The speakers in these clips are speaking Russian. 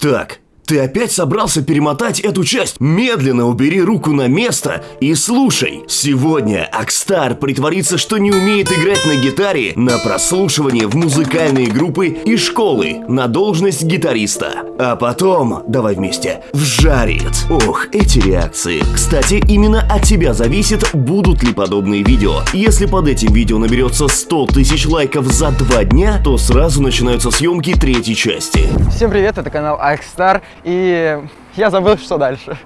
Так, ты опять собрался перемотать эту часть? Медленно убери руку на место и слушай. Сегодня Акстар притворится, что не умеет играть на гитаре на прослушивание в музыкальные группы и школы на должность гитариста. А потом, давай вместе, вжарит. Ох, эти реакции. Кстати, именно от тебя зависит, будут ли подобные видео. Если под этим видео наберется 100 тысяч лайков за два дня, то сразу начинаются съемки третьей части. Всем привет, это канал Акстар, и я забыл, что дальше.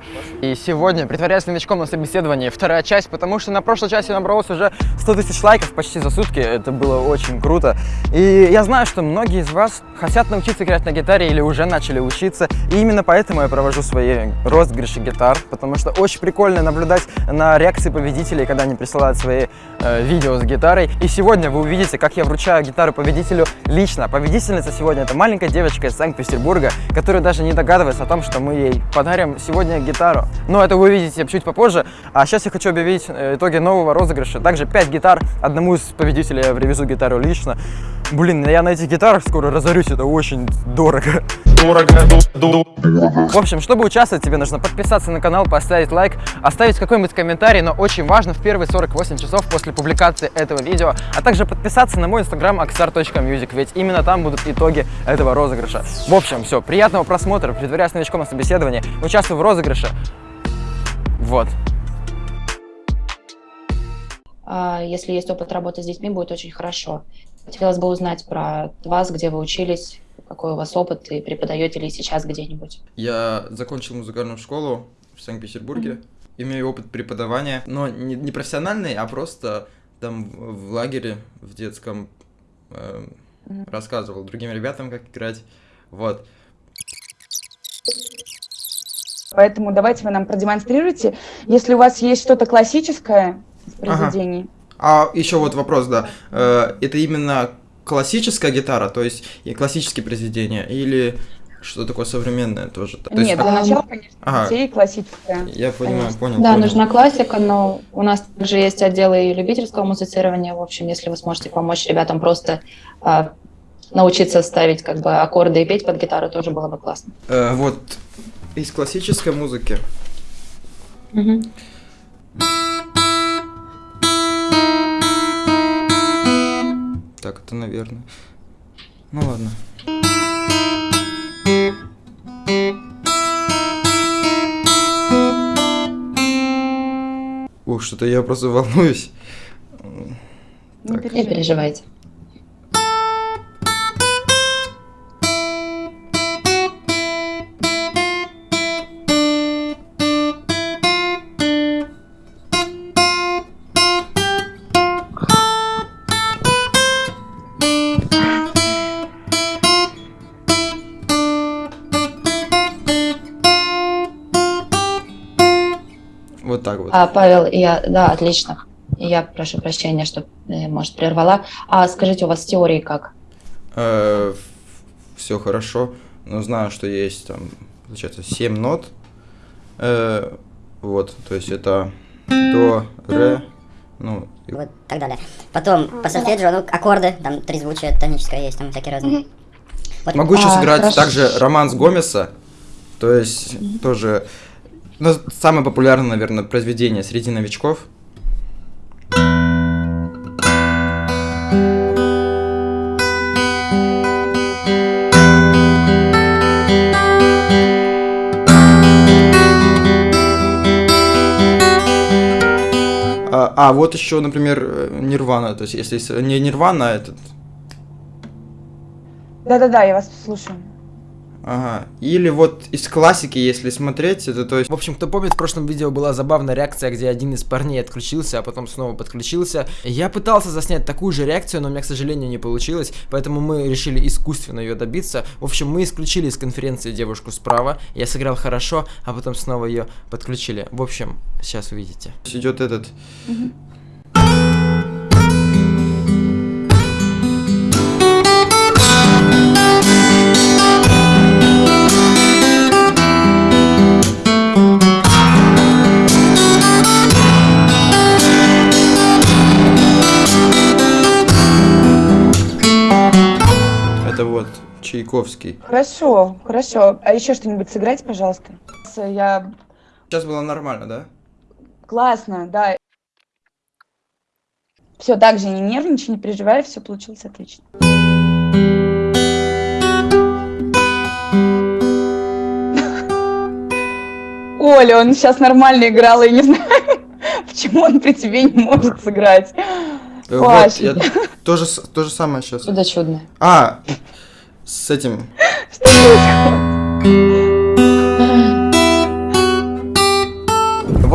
И сегодня, притворяясь новичком на собеседовании, вторая часть, потому что на прошлой части набралось уже 100 тысяч лайков почти за сутки, это было очень круто. И я знаю, что многие из вас хотят научиться играть на гитаре или уже начали учиться, и именно поэтому я провожу свои розыгрыши гитар, потому что очень прикольно наблюдать на реакции победителей, когда они присылают свои э, видео с гитарой. И сегодня вы увидите, как я вручаю гитару победителю лично. Победительница сегодня это маленькая девочка из Санкт-Петербурга, которая даже не догадывается о том, что мы ей подарим сегодня гитару. Но это вы увидите чуть попозже. А сейчас я хочу объявить э, итоги нового розыгрыша. Также 5 гитар. Одному из победителей я привезу гитару лично. Блин, я на этих гитарах скоро разорюсь, это очень дорого. Дорого. В общем, чтобы участвовать, тебе нужно подписаться на канал, поставить лайк, оставить какой-нибудь комментарий, но очень важно в первые 48 часов после публикации этого видео, а также подписаться на мой инстаграм aksar.music, ведь именно там будут итоги этого розыгрыша. В общем, все, приятного просмотра, притворяясь новичком на собеседовании, участвую в розыгрыше. Вот. А, Если есть опыт работы с детьми, будет очень хорошо. Хотелось бы узнать про вас, где вы учились, какой у вас опыт, и преподаете ли сейчас где-нибудь. Я закончил музыкальную школу в Санкт-Петербурге. Имею опыт преподавания, но не, не профессиональный, а просто там в лагере в детском э, Мгм. рассказывал другим ребятам, как играть. Вот. Поэтому давайте вы нам продемонстрируйте, если у вас есть что-то классическое из Ага. А еще вот вопрос, да. Э, это именно классическая гитара, то есть и классические произведения, или что такое современное тоже? То есть- Нет, для начала, конечно, Ага. детей классическое. Я понимаю, конечно. понял. Да, понял. нужна классика, но у нас также есть отделы и любительского музицирования. В общем, если вы сможете помочь ребятам просто а, научиться ставить как бы аккорды и петь под гитару, тоже было бы классно. Э, вот из классической музыки. Мгм. Так, это, наверное. Ну ладно. Ух, что-то я просто волнуюсь. Не Так. Не переживайте. А, Павел, я, да, отлично. Я прошу прощения, что, э, может, прервала. А скажите, у вас с теорией как? все хорошо, но знаю, что есть там, получается, 7 нот. Э, вот, то есть это до, ре, ну, и вот так далее. Потом по сольфеджио, ну, аккорды, там трезвучие, тоническое есть, там всякие разные. Вот. Могу еще А, сыграть хорошо. также романс Гомеса, то есть тоже, ну, самое популярное, наверное, произведение среди новичков. А, а, вот еще, например, э, Нирвана, то есть если не Нирвана, а этот, Да-да-да, я вас слушаю. Ага. Или вот из классики, если смотреть, это то есть... В общем, кто помнит, в прошлом видео была забавная реакция, где один из парней отключился, а потом снова подключился. Я пытался заснять такую же реакцию, но у меня, к сожалению, не получилось, поэтому мы решили искусственно ее добиться. В общем, мы исключили из конференции девушку справа, я сыграл хорошо, а потом снова ее подключили. В общем, сейчас увидите. идет этот... Это Чайковский. Хорошо, хорошо. А еще что-нибудь сыграйте, пожалуйста. Я... Сейчас было нормально, да? Классно, да. Все, так же не нервничай, не переживай, все получилось отлично. Оля, он сейчас нормально играл, и не знаю, почему он при тебе не может сыграть. Э, Вот, я тоже, с- то же самое сейчас. Чудо чудное. А, с этим. что?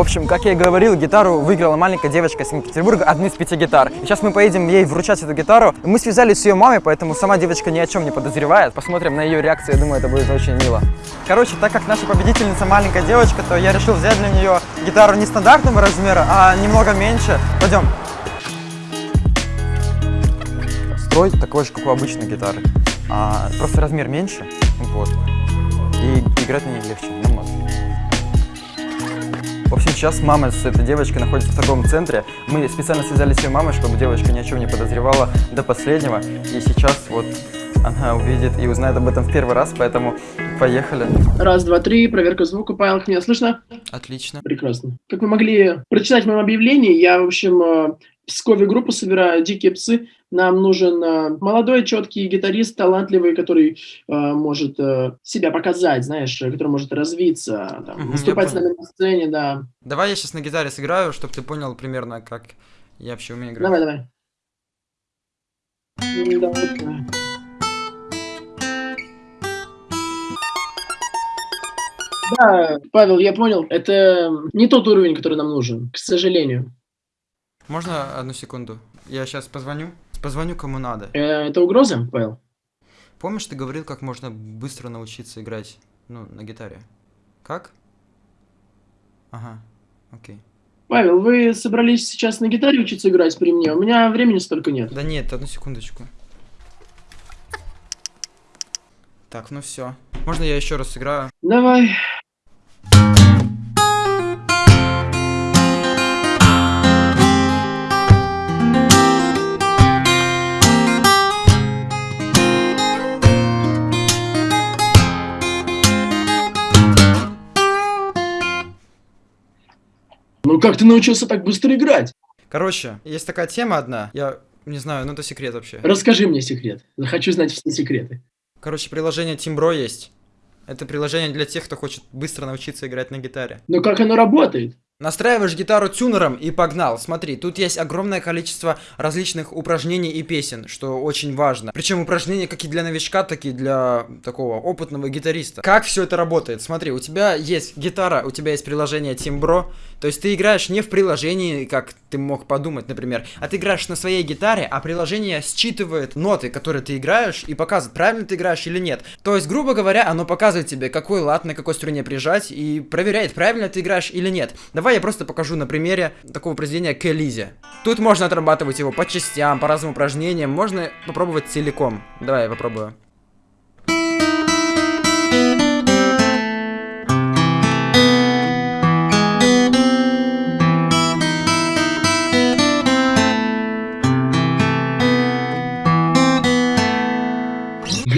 В общем, как я и говорил, гитару выиграла маленькая девочка из Санкт-Петербурга, одну из пяти гитар. И сейчас мы поедем ей вручать эту гитару. Мы связались с ее мамой, поэтому сама девочка ни о чем не подозревает. Посмотрим на ее реакцию, я думаю, это будет очень мило. Короче, так как наша победительница маленькая девочка, то я решил взять для нее гитару не стандартного размера, а немного меньше. Пойдем. Строй такой же, как у обычной гитары. А, просто размер меньше. Вот. И играть на ней легче, намного. В общем, сейчас мама с этой девочкой находится в торговом центре. Мы специально связались с ее мамой, чтобы девочка ни о чем не подозревала до последнего. И сейчас вот она увидит и узнает об этом в первый раз, поэтому поехали. Раз, два, три, проверка звука. Павел, меня слышно? Отлично. Прекрасно. Как вы могли прочитать в моем объявлении, я, в общем, э, Пскове группу собираю «Дикие псы». Нам нужен э, молодой, четкий гитарист, талантливый, который э, может э, себя показать, знаешь, который может развиться, там, выступать с нами на сцене, да. Давай я сейчас на гитаре сыграю, чтобы ты понял примерно, как я вообще умею играть. Давай, давай. Давай, давай. Да, Павел, я понял. Это не тот уровень, который нам нужен, к сожалению. Можно одну секунду? Я сейчас позвоню. Позвоню кому надо. Э, это угроза, Павел? Помнишь, ты говорил, как можно быстро научиться играть, ну, на гитаре? Как? Ага, окей. Павел, вы собрались сейчас на гитаре учиться играть при мне? У меня времени столько нет. Да нет, одну секундочку. Так, ну все. Можно я еще раз сыграю? Давай. Ну как ты научился так быстро играть? Короче, есть такая тема одна. Я не знаю, ну это секрет вообще. Расскажи мне секрет. Хочу знать все секреты. Короче, приложение Timbro есть. Это приложение для тех, кто хочет быстро научиться играть на гитаре. Но как оно работает? Настраиваешь гитару тюнером и погнал. Смотри, тут есть огромное количество различных упражнений и песен, что очень важно. Причем упражнения как и для новичка, так и для такого опытного гитариста. Как все это работает? Смотри, у тебя есть гитара, у тебя есть приложение Timbro, то есть ты играешь не в приложении, как ты мог подумать, например, а ты играешь на своей гитаре, а приложение считывает ноты, которые ты играешь, и показывает, правильно ты играешь или нет. То есть, грубо говоря, оно показывает тебе, какой лад на какой струне прижать, и проверяет, правильно ты играешь или нет. Давай я просто покажу на примере такого произведения к Элизе. Тут можно отрабатывать его по частям, по разным упражнениям, можно попробовать целиком. Давай я попробую.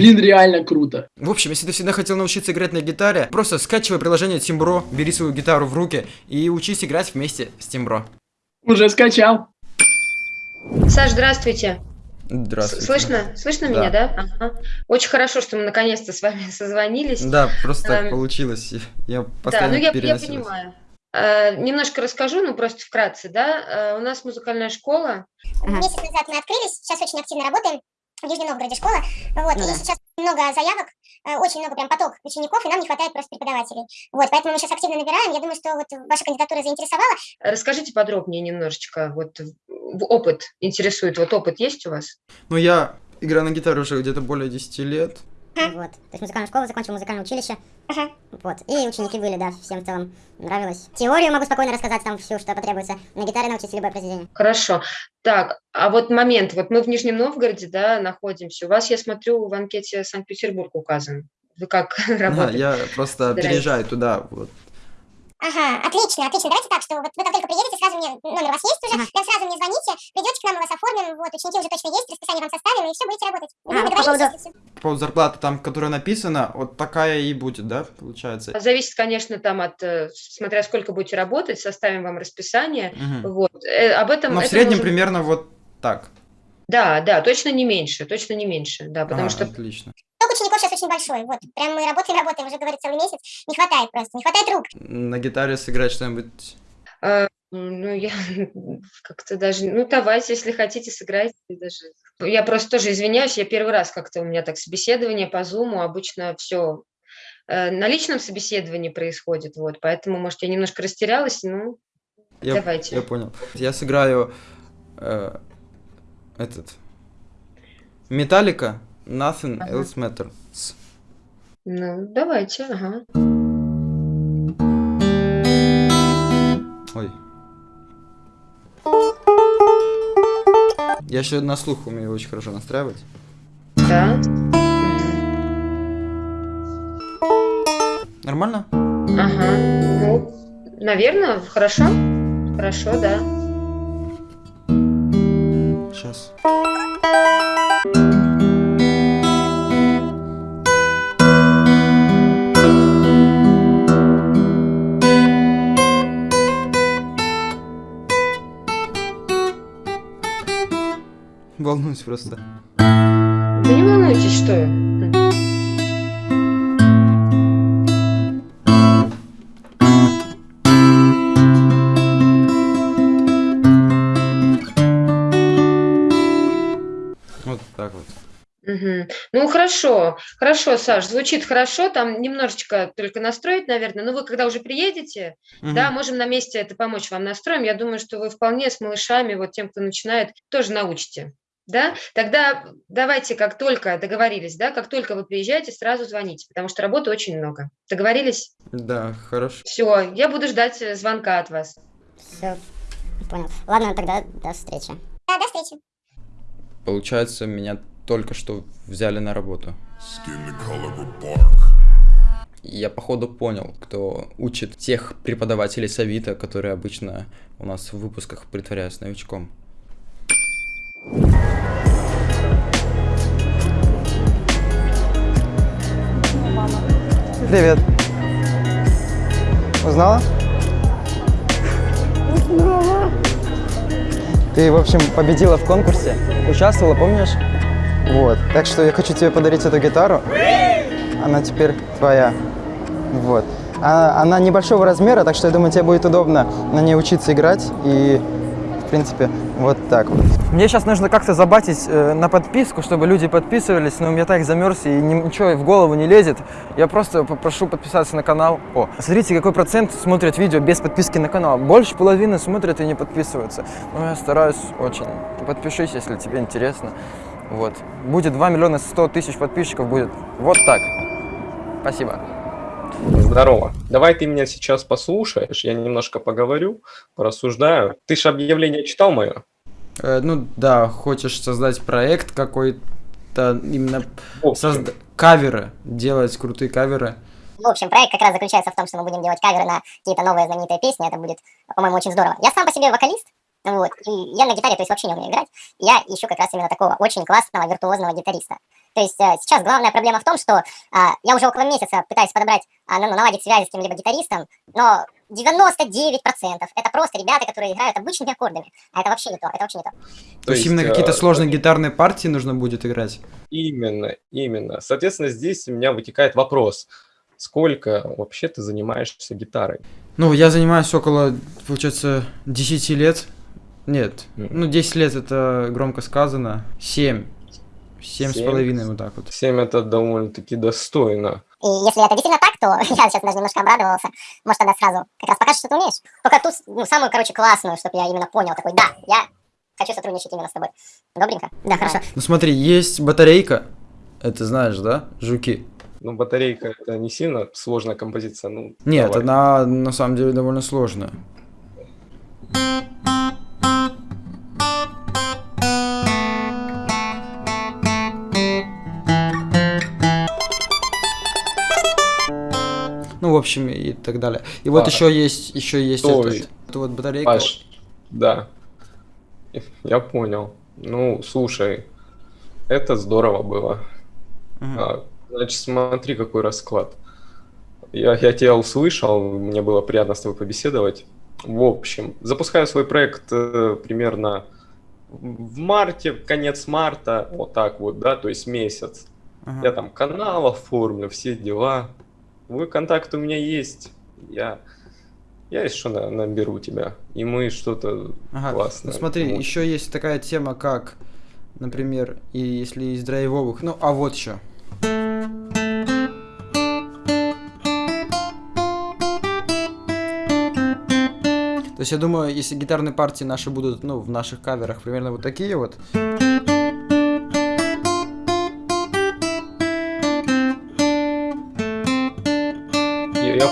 Блин, реально круто. В общем, если ты всегда хотел научиться играть на гитаре, просто скачивай приложение Timbro, бери свою гитару в руки и учись играть вместе с Timbro. Уже скачал. Саш, здравствуйте. Здравствуйте. Слышно? Слышно Да. меня, да? Ага. Очень хорошо, что мы наконец-то с вами созвонились. Да, просто так Эм, получилось. Я Да, постоянно ну я, я понимаю. Э, немножко расскажу, ну просто вкратце, да. Э, у нас музыкальная школа. Месяц назад мы открылись, сейчас очень активно работаем. В Нижнем Новгороде школа. Вот, Ну и да. сейчас много заявок, э, очень много прям поток учеников, и нам не хватает просто преподавателей. Вот, поэтому мы сейчас активно набираем. Я думаю, что вот ваша кандидатура заинтересовала. Расскажите подробнее немножечко. Вот опыт интересует. Вот опыт есть у вас? Ну, я играю на гитаре уже где-то более 10 лет. Вот. То есть музыкальную школу закончил, музыкальное училище. Ага. Вот. И ученики были, да, всем в целом нравилось. Теорию могу спокойно рассказать там всю, что потребуется. На гитаре научиться любое произведение. Хорошо. Так, а вот момент. Вот мы в Нижнем Новгороде, да, находимся. У вас, я смотрю, в анкете Санкт-Петербург указан. Вы как Да, работаете? я просто переезжаю туда. Вот. Ага, отлично, отлично. Давайте так, что вот вы как только приедете, сразу мне, номер у вас есть уже, прям сразу мне звоните, придете к нам, мы вас оформим, вот, ученики уже точно есть, расписание вам составим, и все, будете работать. Вы А, по договорились, поводу-? По поводу зарплаты, там, которая написана, вот такая и будет, да, получается? Зависит, конечно, там от, э, смотря сколько будете работать, составим вам расписание. Мгм. Вот. Э, об этом... Но в среднем может- примерно вот так. Да, да, точно не меньше, точно не меньше, да, потому Ага, что Отлично. Поток учеников сейчас очень большой, вот, прям мы работаем, работаем, уже, говорит, целый месяц, не хватает просто, не хватает рук. На гитаре сыграть что-нибудь... Э, Ну, я как-то даже... Ну, давайте, если хотите, сыграйте даже. Я просто тоже извиняюсь, я первый раз как-то у меня так собеседование по Зуму, обычно все на личном собеседовании происходит, вот, поэтому, может, я немножко растерялась, ну, Я, Давайте. я понял. Я сыграю э, этот... Металлика, Nothing Ага. Else Matters. ну, давайте, ага. Ой. Я еще на слух умею очень хорошо настраивать. Да, Нормально? ага, ну, наверное, хорошо, хорошо, да. Сейчас. Волнуюсь просто. Вы не волнуйтесь, что я. Вот так вот. Мгм. Ну, хорошо, хорошо, Саш, звучит хорошо, там немножечко только настроить, наверное, но вы когда уже приедете, Мгм. да, можем на месте это помочь вам настроим, я думаю, что вы вполне с малышами, вот тем, кто начинает, тоже научите, да, тогда давайте, как только договорились, да, как только вы приезжаете, сразу звоните, потому что работы очень много, договорились? Да, хорошо. Все, я буду ждать э, звонка от вас. Все, понял. Ладно, тогда до встречи. Да, до встречи. Получается, меня только что взяли на работу. Я походу понял, кто учит тех преподавателей Савита, которые обычно у нас в выпусках притворяются новичком. Привет. Узнала? Ты, в общем, победила в конкурсе, участвовала, помнишь? Вот. Так что я хочу тебе подарить эту гитару. Она теперь твоя. Вот. А- Она небольшого размера, так что я думаю, тебе будет удобно на ней учиться играть. И, в принципе, вот так вот. Мне сейчас нужно как-то забатить э, на подписку, чтобы люди подписывались, но я так замерз и ни- ничего в голову не лезет. Я просто попрошу подписаться на канал. О, смотрите, какой процент смотрят видео без подписки на канал. Больше половины смотрят и не подписываются. Ну, я стараюсь очень. Подпишись, если тебе интересно. Вот. Будет 2 миллиона 100 тысяч подписчиков, будет вот так. Спасибо. Здорово. Давай ты меня сейчас послушаешь, я немножко поговорю, порассуждаю. Ты же объявление читал мое? Э, ну да, хочешь создать проект какой-то, именно созда- каверы, делать крутые каверы. В общем, проект как раз заключается в том, что мы будем делать каверы на какие-то новые знаменитые песни. Это будет, по-моему, очень здорово. Я сам по себе вокалист, вот, и я на гитаре, то есть вообще не умею играть. Я ищу как раз именно такого очень классного, виртуозного гитариста. То есть э, сейчас главная проблема в том, что а, я уже около месяца пытаюсь подобрать, а, ну, наладить связи с кем-либо гитаристом, но 99% это просто ребята, которые играют обычными аккордами. А это вообще не то, это вообще не то. То, есть именно какие-то э, сложные гитарные партии нужно будет играть. Именно, именно. Соответственно, здесь у меня вытекает вопрос. Сколько вообще ты занимаешься гитарой? Ну, я занимаюсь около, получается, 10 лет. Нет, ну 10 лет это громко сказано. 7. Семь с Семь? половиной, вот так вот. 7 это довольно-таки достойно. И если это действительно так, то я сейчас даже немножко обрадовался. Может, тогда сразу как раз покажешь, что ты умеешь. Только ту, ну, самую, короче, классную, чтобы я именно понял, такой, да, я хочу сотрудничать именно с тобой. Добренько? Да, хорошо. Ну смотри, есть батарейка. Это знаешь, да? Жуки. Ну, батарейка это не сильно сложная композиция. Ну, Нет, давай. она на самом деле довольно сложная. В общем, и так далее. И вот А, еще есть, еще есть стой. этот, это вот батарейка. Паш, да. Я понял. Ну, слушай, это здорово было. Мгм. А, значит, смотри, какой расклад. Я, я тебя услышал, мне было приятно с тобой побеседовать. В общем, запускаю свой проект э, примерно в марте, конец марта, вот так вот, да, то есть месяц. Ага. Я там канал оформлю, все дела. Вы контакт у меня есть. Я, я еще на- наберу тебя. И мы что-то Ага. Ну, классное. смотри, Вот. еще есть такая тема, как, например, и если из драйвовых, ну, а вот еще. То есть я думаю, если гитарные партии наши будут, ну, в наших каверах примерно вот такие вот,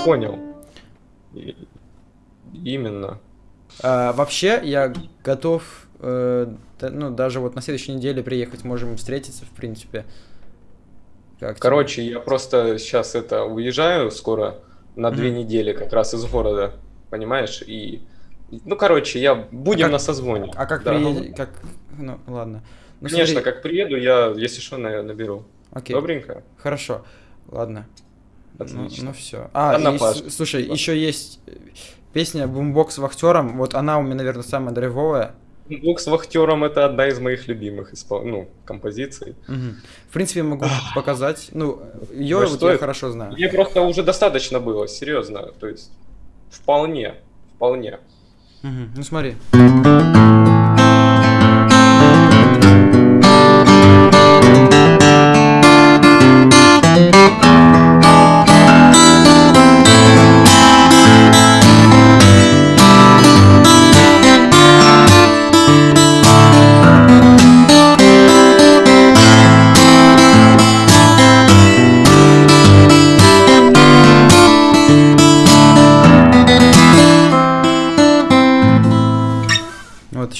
понял. И- Именно. А, вообще, я готов, э, да- ну, даже вот на следующей неделе приехать, можем встретиться, в принципе. Как тебе? Короче, я просто сейчас это уезжаю скоро на две Мгм. недели как раз из города, понимаешь? И ну, короче, я будем как- на созвоне. А как Да. приедешь, как, ну, ладно. Ну, Конечно, смотри, как приеду, я, если что, на- наберу. окей, Добренько? хорошо, ладно. Отлично. Ну, все. А, Ладно, и слушай, Да. еще есть э, песня «Бумбокс вахтером», вот она у меня, наверное, самая драйвовая. Бог с вахтером это одна из моих любимых испол... ну, композиций. Мгм. В принципе, могу показать, ну, ее Может, вот я хорошо знаю. Мне просто уже достаточно было, серьезно. То есть, вполне, вполне. Мгм. Ну, смотри.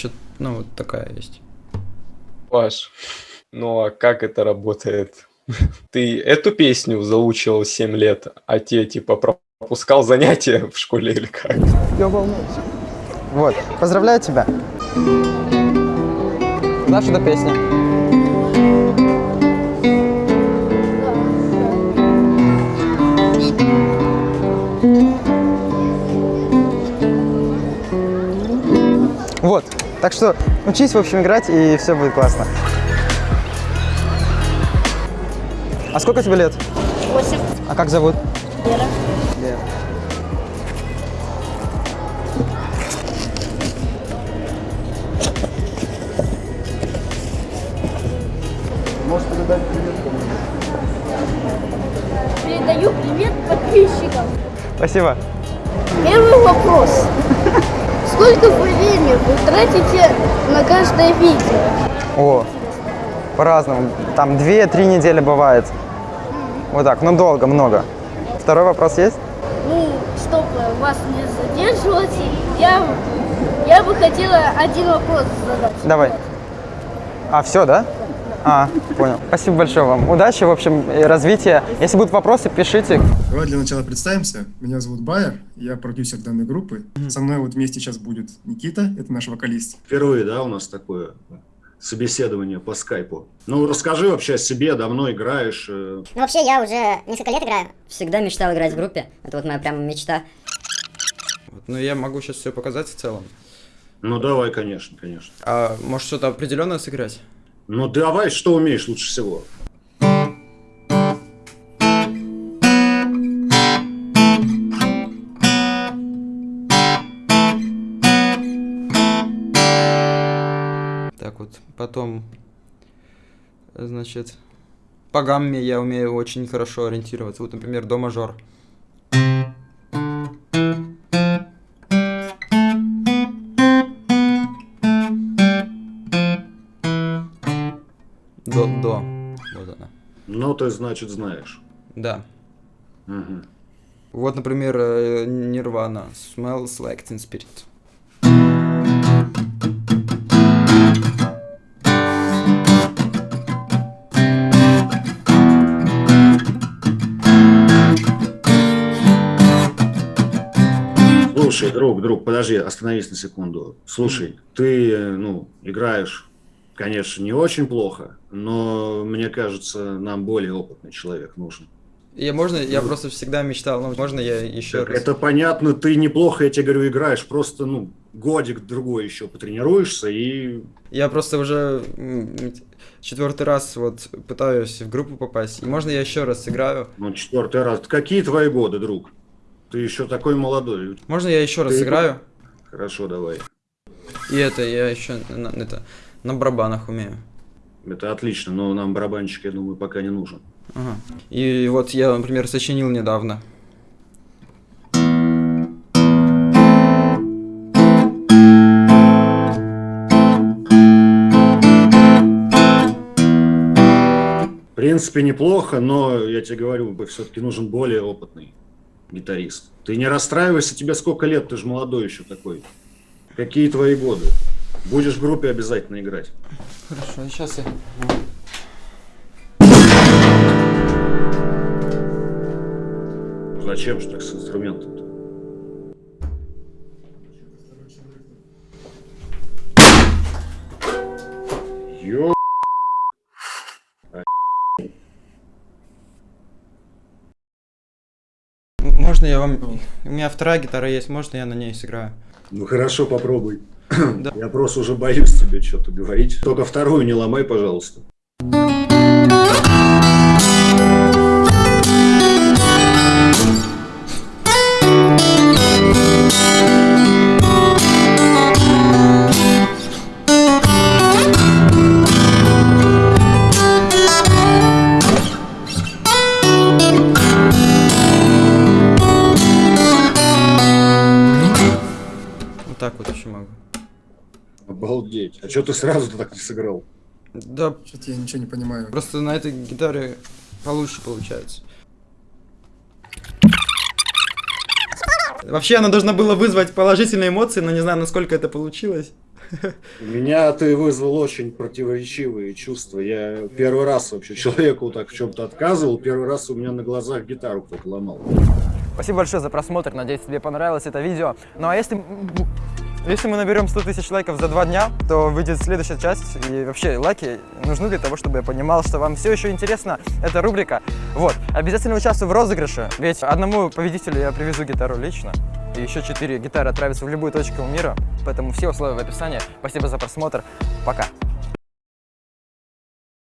Еще, ну, вот такая есть. Паш, ну а как это работает? Ты эту песню заучивал 7 лет, а те типа пропускал занятия в школе или как? Я волнуюсь. Вот, поздравляю тебя. Знаешь эту песню? Вот, так что учись, в общем, играть, и все будет классно. А сколько тебе лет? Восемь. А как зовут? Лера. Лера. Передаю привет подписчикам. Спасибо. Первый вопрос. Сколько времени вы тратите на каждое видео? О, по-разному. Там 2-3 недели бывает. Вот так, ну долго, много. Второй вопрос есть? Ну, чтобы вас не задерживать, я, я бы хотела один вопрос задать. Давай. А, все, да? А, понял. Спасибо большое вам. Удачи, в общем, и развития. Если будут вопросы, пишите. Давай для начала представимся. Меня зовут Байер, я продюсер данной группы. Со мной вот вместе сейчас будет Никита, это наш вокалист. Впервые, да, у нас такое собеседование по скайпу. Ну, расскажи вообще о себе, давно играешь. э, Ну, вообще, я уже несколько лет играю. Всегда мечтал играть в группе. Это вот моя прямо мечта. Вот, но я могу сейчас все показать в целом. Ну, давай, конечно, конечно. А может что-то определенное сыграть? Ну, давай, что умеешь лучше всего? Так вот, потом, значит, по гамме я умею очень хорошо ориентироваться. Вот, например, до мажор. Ты, значит, знаешь. Да. Мгм. Вот, например, э, Nirvana. Smells like Teen Spirit. Слушай, друг, друг, подожди, остановись на секунду. Слушай, ты, э, ну, играешь, конечно, не очень плохо, но мне кажется, нам более опытный человек нужен. Я можно, я просто всегда мечтал, ну, можно я еще Так, раз? это понятно, ты неплохо, я тебе говорю, играешь, просто, ну, годик другой еще потренируешься и... Я просто уже четвертый раз вот пытаюсь в группу попасть. И можно я еще раз сыграю? Ну, четвертый раз. Какие твои годы, друг? Ты еще такой молодой. Можно я еще раз Ты- сыграю? Хорошо, давай. И это, я еще это, на барабанах умею. Это отлично, но нам барабанщик, я думаю, пока не нужен. Ага. И вот я, например, сочинил недавно. В принципе, неплохо, но я тебе говорю, все-таки нужен более опытный гитарист. Ты не расстраивайся, тебе сколько лет, ты же молодой еще такой. Какие твои годы? Будешь в группе обязательно играть. Хорошо, сейчас я... Зачем же так с инструментом-то? Ё... М- Можно я вам... У меня вторая гитара есть, можно я на ней сыграю? Ну хорошо, попробуй. Я просто уже боюсь тебе что-то говорить. Только вторую не ломай, пожалуйста. Ты сразу так не сыграл? Да, Что-то я ничего не понимаю. просто на этой гитаре получше получается. Вообще она должна была вызвать положительные эмоции, но не знаю, насколько это получилось. У меня ты вызвал очень противоречивые чувства. Я первый раз вообще человеку так в чем-то отказывал. Первый раз у меня на глазах гитару кто-то ломал. Спасибо большое за просмотр, надеюсь, тебе понравилось это видео. Ну а если, если мы наберем 100 тысяч лайков за два дня, то выйдет следующая часть. И вообще, лайки нужны для того, чтобы я понимал, что вам все еще интересна эта рубрика. Вот, обязательно участвуй в розыгрыше, ведь одному победителю я привезу гитару лично. И еще четыре гитары отправятся в любую точку мира, поэтому все условия в описании. Спасибо за просмотр, пока.